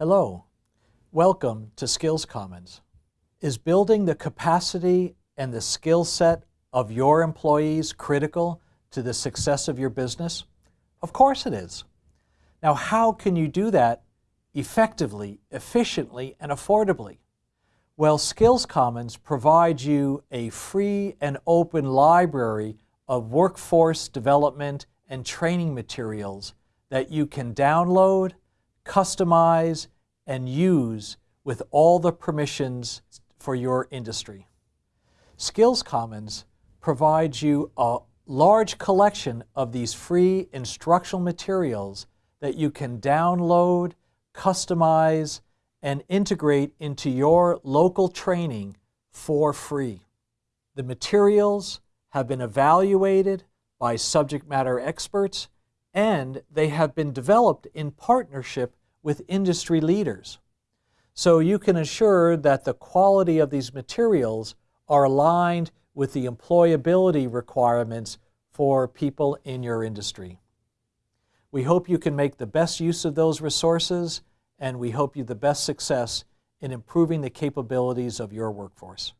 Hello, welcome to Skills Commons. Is building the capacity and the skill set of your employees critical to the success of your business? Of course it is. Now how can you do that effectively, efficiently, and affordably? Well, Skills Commons provides you a free and open library of workforce development and training materials that you can download, customize, and use with all the permissions for your industry. Skills Commons provides you a large collection of these free instructional materials that you can download, customize, and integrate into your local training for free. The materials have been evaluated by subject matter experts and they have been developed in partnership with industry leaders. So you can assure that the quality of these materials are aligned with the employability requirements for people in your industry. We hope you can make the best use of those resources and we hope you the best success in improving the capabilities of your workforce.